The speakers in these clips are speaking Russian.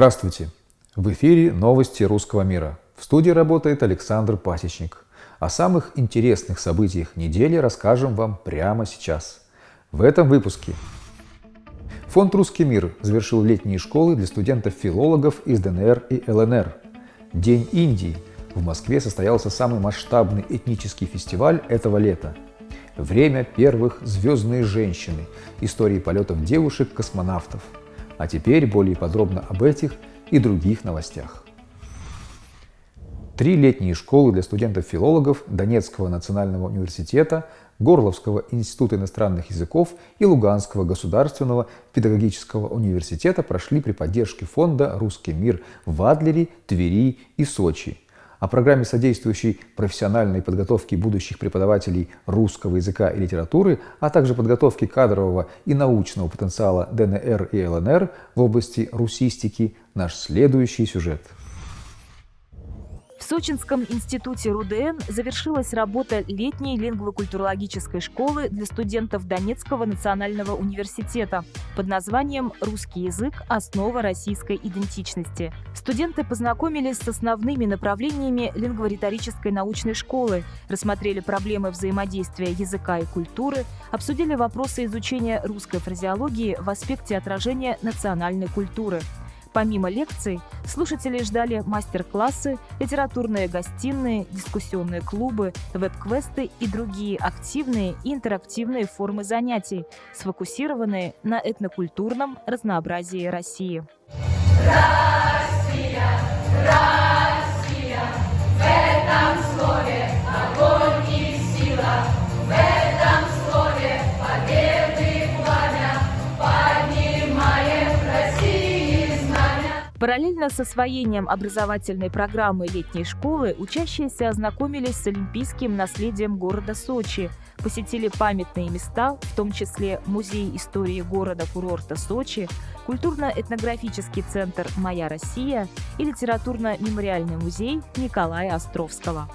Здравствуйте! В эфире новости русского мира. В студии работает Александр Пасечник. О самых интересных событиях недели расскажем вам прямо сейчас. В этом выпуске. Фонд «Русский мир» завершил летние школы для студентов-филологов из ДНР и ЛНР. День Индии. В Москве состоялся самый масштабный этнический фестиваль этого лета. Время первых «Звездные женщины» – истории полетов девушек-космонавтов. А теперь более подробно об этих и других новостях. Три летние школы для студентов-филологов Донецкого национального университета, Горловского института иностранных языков и Луганского государственного педагогического университета прошли при поддержке фонда «Русский мир» в Адлере, Твери и Сочи. О программе, содействующей профессиональной подготовке будущих преподавателей русского языка и литературы, а также подготовке кадрового и научного потенциала ДНР и ЛНР в области русистики, наш следующий сюжет – Сочинском институте РУДН завершилась работа летней лингвокультурологической школы для студентов Донецкого национального университета под названием «Русский язык. Основа российской идентичности». Студенты познакомились с основными направлениями лингвориторической научной школы, рассмотрели проблемы взаимодействия языка и культуры, обсудили вопросы изучения русской фразеологии в аспекте отражения национальной культуры – Помимо лекций, слушатели ждали мастер-классы, литературные гостиные, дискуссионные клубы, веб-квесты и другие активные и интерактивные формы занятий, сфокусированные на этнокультурном разнообразии России. Россия, Параллельно с освоением образовательной программы летней школы учащиеся ознакомились с олимпийским наследием города Сочи, посетили памятные места, в том числе Музей истории города-курорта Сочи, культурно-этнографический центр «Моя Россия» и литературно-мемориальный музей Николая Островского.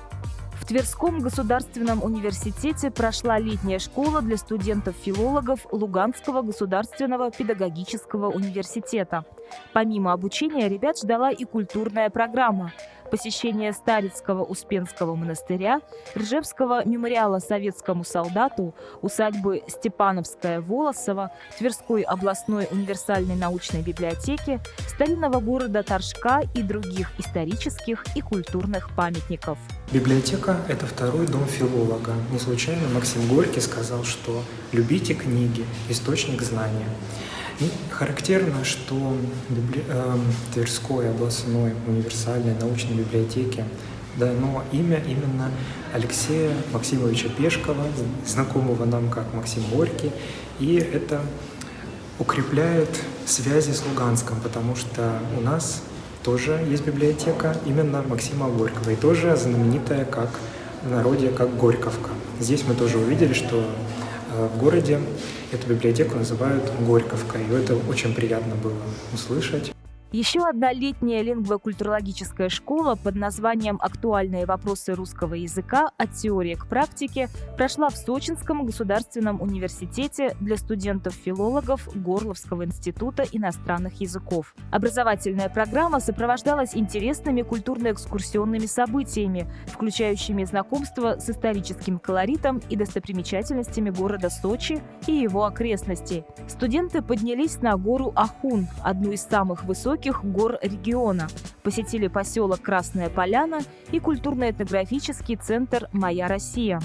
В Тверском государственном университете прошла летняя школа для студентов-филологов Луганского государственного педагогического университета. Помимо обучения ребят ждала и культурная программа – посещение Старицкого Успенского монастыря, Ржевского мемориала советскому солдату, усадьбы Степановская Волосова, Тверской областной универсальной научной библиотеки, старинного города Торжка и других исторических и культурных памятников. Библиотека – это второй дом филолога. Не случайно Максим Горький сказал, что «любите книги, источник знания». И характерно, что библи... э, Тверской областной универсальной научной библиотеке дано имя именно Алексея Максимовича Пешкова, знакомого нам как Максим Горький, и это укрепляет связи с Луганском, потому что у нас тоже есть библиотека именно Максима Горького, и тоже знаменитая как в народе, как Горьковка. Здесь мы тоже увидели, что э, в городе Эту библиотеку называют Горьковкой, и это очень приятно было услышать. Еще одна летняя лингвокультурологическая школа под названием «Актуальные вопросы русского языка. От теории к практике» прошла в Сочинском государственном университете для студентов-филологов Горловского института иностранных языков. Образовательная программа сопровождалась интересными культурно-экскурсионными событиями, включающими знакомство с историческим колоритом и достопримечательностями города Сочи и его окрестностей. Студенты поднялись на гору Ахун, одну из самых высоких высоких гор региона, посетили поселок Красная Поляна и культурно-этнографический центр «Моя Россия».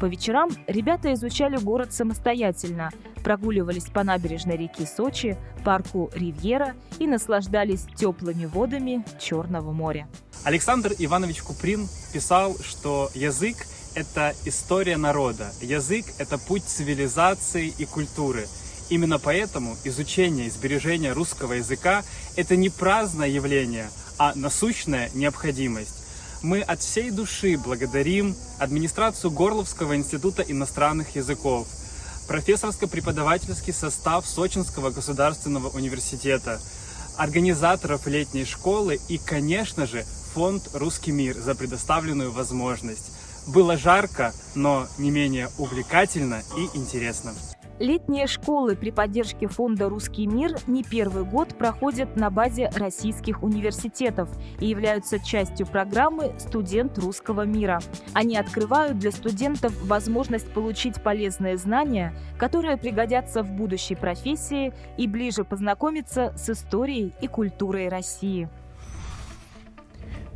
По вечерам ребята изучали город самостоятельно, прогуливались по набережной реки Сочи, парку Ривьера и наслаждались теплыми водами Черного моря. Александр Иванович Куприн писал, что язык – это история народа, язык – это путь цивилизации и культуры – Именно поэтому изучение и сбережение русского языка – это не праздное явление, а насущная необходимость. Мы от всей души благодарим администрацию Горловского института иностранных языков, профессорско-преподавательский состав Сочинского государственного университета, организаторов летней школы и, конечно же, фонд «Русский мир» за предоставленную возможность. Было жарко, но не менее увлекательно и интересно. Летние школы при поддержке фонда «Русский мир» не первый год проходят на базе российских университетов и являются частью программы «Студент русского мира». Они открывают для студентов возможность получить полезные знания, которые пригодятся в будущей профессии и ближе познакомиться с историей и культурой России.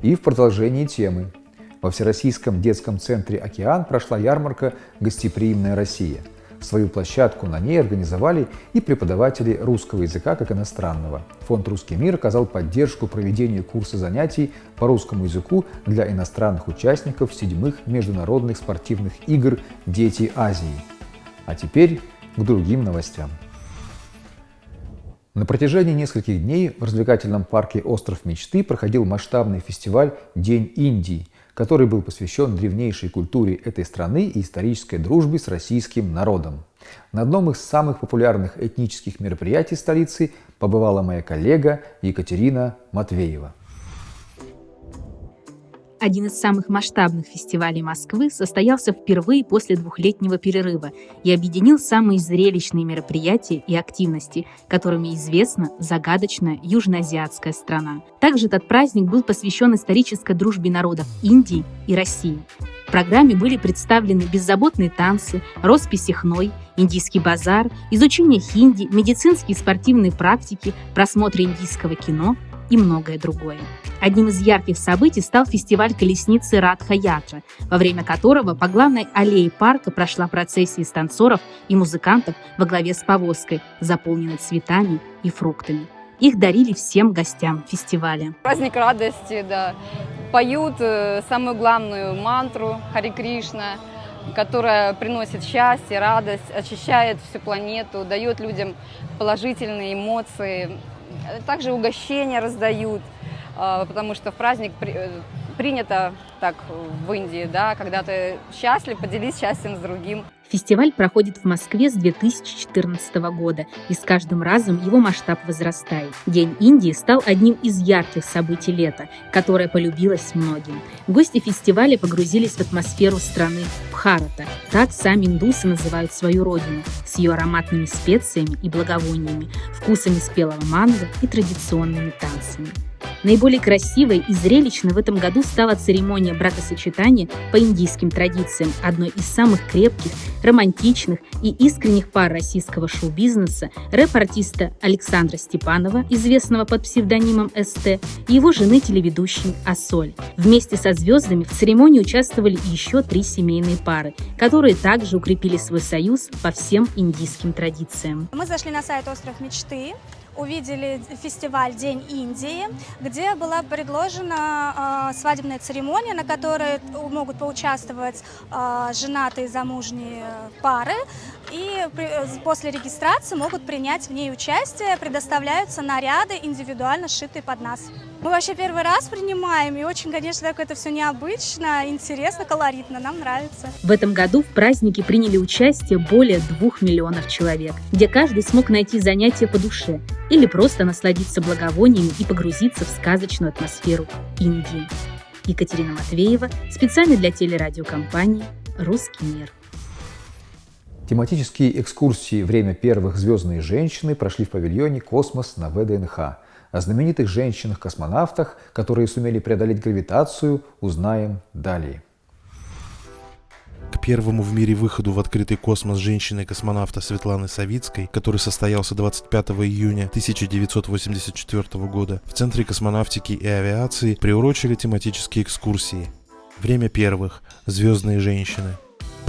И в продолжении темы. Во Всероссийском детском центре «Океан» прошла ярмарка «Гостеприимная Россия». Свою площадку на ней организовали и преподаватели русского языка как иностранного. Фонд «Русский мир» оказал поддержку проведению курса занятий по русскому языку для иностранных участников седьмых международных спортивных игр «Дети Азии». А теперь к другим новостям. На протяжении нескольких дней в развлекательном парке «Остров мечты» проходил масштабный фестиваль «День Индии», который был посвящен древнейшей культуре этой страны и исторической дружбе с российским народом. На одном из самых популярных этнических мероприятий столицы побывала моя коллега Екатерина Матвеева. Один из самых масштабных фестивалей Москвы состоялся впервые после двухлетнего перерыва и объединил самые зрелищные мероприятия и активности, которыми известна загадочная южноазиатская страна. Также этот праздник был посвящен исторической дружбе народов Индии и России. В программе были представлены беззаботные танцы, росписи хной, индийский базар, изучение хинди, медицинские и спортивные практики, просмотр индийского кино и многое другое. Одним из ярких событий стал фестиваль колесницы Радха Ятра, во время которого по главной аллее парка прошла процессия из танцоров и музыкантов во главе с повозкой, заполненной цветами и фруктами. Их дарили всем гостям фестиваля. Праздник радости, да. Поют э, самую главную мантру Хари Кришна, которая приносит счастье, радость, очищает всю планету, дает людям положительные эмоции. Также угощения раздают – а, потому что в праздник э, принято так в Индии, да, когда ты счастлив, поделись счастьем с другим. Фестиваль проходит в Москве с 2014 года, и с каждым разом его масштаб возрастает. День Индии стал одним из ярких событий лета, которое полюбилось многим. Гости фестиваля погрузились в атмосферу страны Бхарата. Так сами индусы называют свою родину, с ее ароматными специями и благовониями, вкусами спелого манго и традиционными танцами. Наиболее красивой и зрелищной в этом году стала церемония бракосочетания по индийским традициям, одной из самых крепких, романтичных и искренних пар российского шоу-бизнеса рэп-артиста Александра Степанова, известного под псевдонимом СТ, и его жены телеведущей Асоль. Вместе со звездами в церемонии участвовали еще три семейные пары, которые также укрепили свой союз по всем индийским традициям. Мы зашли на сайт «Остров мечты», увидели фестиваль «День Индии», где была предложена э, свадебная церемония, на которой могут поучаствовать э, женатые замужние пары. И после регистрации могут принять в ней участие, предоставляются наряды, индивидуально сшитые под нас. Мы вообще первый раз принимаем, и очень, конечно, так это все необычно, интересно, колоритно, нам нравится. В этом году в празднике приняли участие более двух миллионов человек, где каждый смог найти занятие по душе или просто насладиться благовониями и погрузиться в сказочную атмосферу Индии. Екатерина Матвеева, специально для телерадиокомпании «Русский мир». Тематические экскурсии «Время первых звездные женщины» прошли в павильоне «Космос» на ВДНХ – о знаменитых женщинах-космонавтах, которые сумели преодолеть гравитацию, узнаем далее. К первому в мире выходу в открытый космос женщины-космонавта Светланы Савицкой, который состоялся 25 июня 1984 года, в Центре космонавтики и авиации приурочили тематические экскурсии. Время первых. Звездные женщины.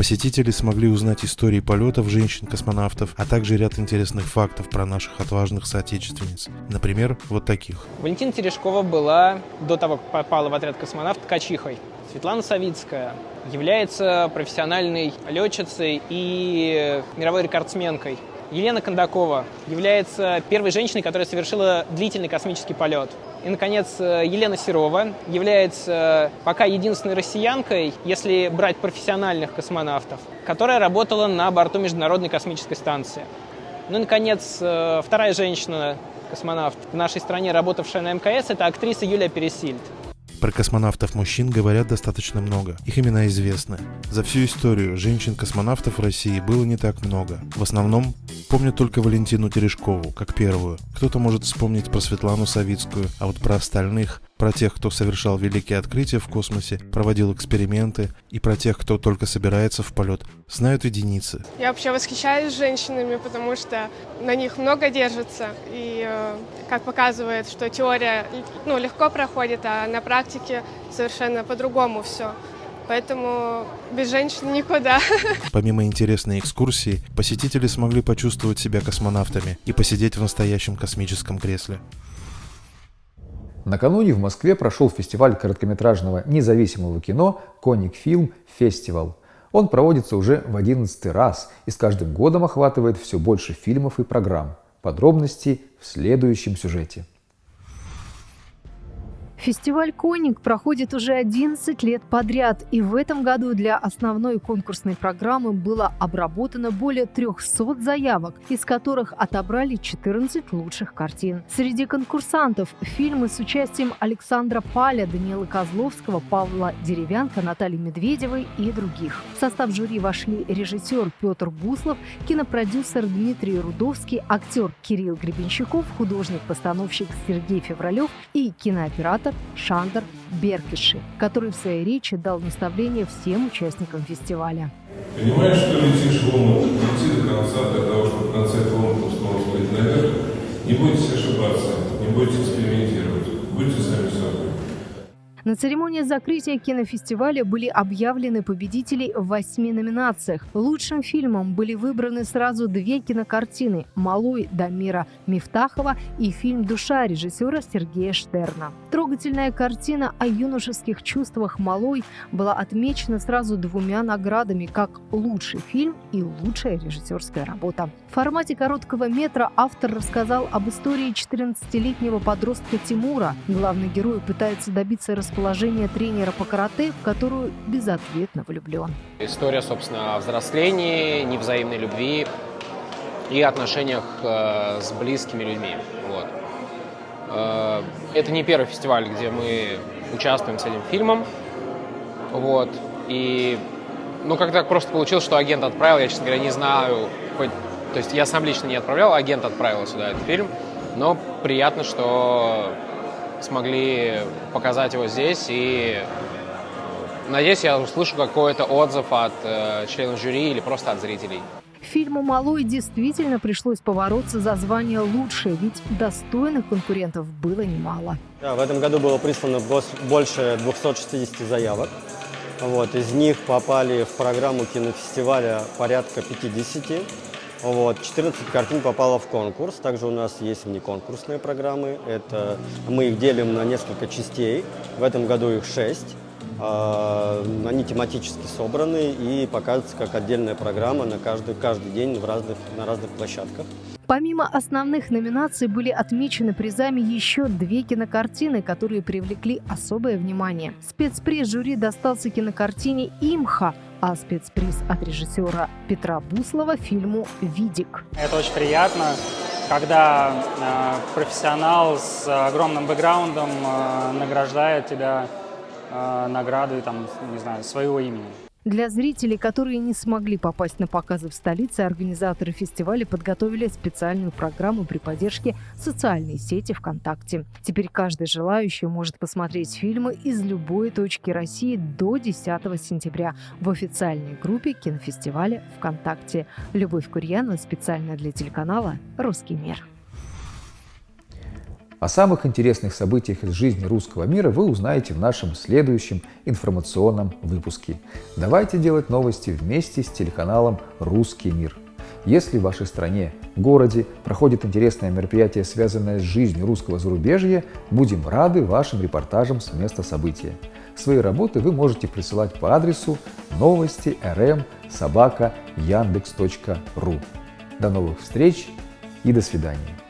Посетители смогли узнать истории полетов женщин-космонавтов, а также ряд интересных фактов про наших отважных соотечественниц. Например, вот таких. Валентина Терешкова была, до того, как попала в отряд космонавт, ткачихой. Светлана Савицкая является профессиональной летчицей и мировой рекордсменкой. Елена Кондакова является первой женщиной, которая совершила длительный космический полет. И, наконец, э, Елена Серова является пока единственной россиянкой, если брать профессиональных космонавтов, которая работала на борту Международной космической станции. Ну и, наконец, э, вторая женщина, космонавт в нашей стране, работавшая на МКС, это актриса Юлия Пересильд. Про космонавтов-мужчин говорят достаточно много. Их имена известны. За всю историю женщин-космонавтов в России было не так много. В основном помнят только Валентину Терешкову, как первую. Кто-то может вспомнить про Светлану Савицкую, а вот про остальных про тех, кто совершал великие открытия в космосе, проводил эксперименты, и про тех, кто только собирается в полет, знают единицы. Я вообще восхищаюсь женщинами, потому что на них много держится, и э, как показывает, что теория ну, легко проходит, а на практике совершенно по-другому все. Поэтому без женщин никуда. Помимо интересной экскурсии, посетители смогли почувствовать себя космонавтами и посидеть в настоящем космическом кресле. Накануне в Москве прошел фестиваль короткометражного независимого кино «Коник Фильм Фестивал». Он проводится уже в одиннадцатый раз и с каждым годом охватывает все больше фильмов и программ. Подробности в следующем сюжете. Фестиваль «Коник» проходит уже 11 лет подряд, и в этом году для основной конкурсной программы было обработано более 300 заявок, из которых отобрали 14 лучших картин. Среди конкурсантов фильмы с участием Александра Паля, Даниила Козловского, Павла Деревянко, Натальи Медведевой и других. В состав жюри вошли режиссер Петр Буслов, кинопродюсер Дмитрий Рудовский, актер Кирилл Гребенщиков, художник-постановщик Сергей Февралев и кинооператор автор Шандер Беркиши, который в своей речи дал наставление всем участникам фестиваля. Понимаешь, что летишь в омут, лети до конца для того, чтобы в конце этого омута снова всплыть наверх. Не бойтесь ошибаться, не бойтесь экспериментировать, будьте сами собой. На церемонии закрытия кинофестиваля были объявлены победители в восьми номинациях. Лучшим фильмом были выбраны сразу две кинокартины «Малой» Дамира Мифтахова и фильм «Душа» режиссера Сергея Штерна. Трогательная картина о юношеских чувствах Малой была отмечена сразу двумя наградами как лучший фильм и лучшая режиссерская работа. В формате короткого метра автор рассказал об истории 14-летнего подростка Тимура. Главный герой пытается добиться расположения тренера по карате, в которую безответно влюблен. История, собственно, о взрослении, невзаимной любви и отношениях э, с близкими людьми. Вот. Э, это не первый фестиваль, где мы участвуем с этим фильмом. Вот. И ну, как так просто получилось, что агент отправил, я, честно говоря, не знаю, хоть то есть я сам лично не отправлял, агент отправил сюда этот фильм, но приятно, что смогли показать его здесь, и надеюсь, я услышу какой-то отзыв от э, членов жюри или просто от зрителей. Фильму «Малой» действительно пришлось побороться за звание «лучшее», ведь достойных конкурентов было немало. Да, в этом году было прислано больше 260 заявок. Вот, из них попали в программу кинофестиваля порядка 50. Вот, 14 картин попало в конкурс. Также у нас есть внеконкурсные программы. Это, мы их делим на несколько частей. В этом году их 6. А, они тематически собраны и показываются как отдельная программа на каждый, каждый день в разных, на разных площадках. Помимо основных номинаций были отмечены призами еще две кинокартины, которые привлекли особое внимание. Спецприз жюри достался кинокартине «Имха», а спецприз от режиссера Петра Буслова фильму «Видик». Это очень приятно, когда э, профессионал с огромным бэкграундом э, награждает тебя э, наградой там, не знаю, своего имени. Для зрителей, которые не смогли попасть на показы в столице, организаторы фестиваля подготовили специальную программу при поддержке социальной сети ВКонтакте. Теперь каждый желающий может посмотреть фильмы из любой точки России до 10 сентября в официальной группе кинофестиваля ВКонтакте. Любовь Курьянова специально для телеканала «Русский мир». О самых интересных событиях из жизни русского мира вы узнаете в нашем следующем информационном выпуске. Давайте делать новости вместе с телеканалом «Русский мир». Если в вашей стране, городе проходит интересное мероприятие, связанное с жизнью русского зарубежья, будем рады вашим репортажам с места события. Свои работы вы можете присылать по адресу новости rm собака яндекс.ру. До новых встреч и до свидания.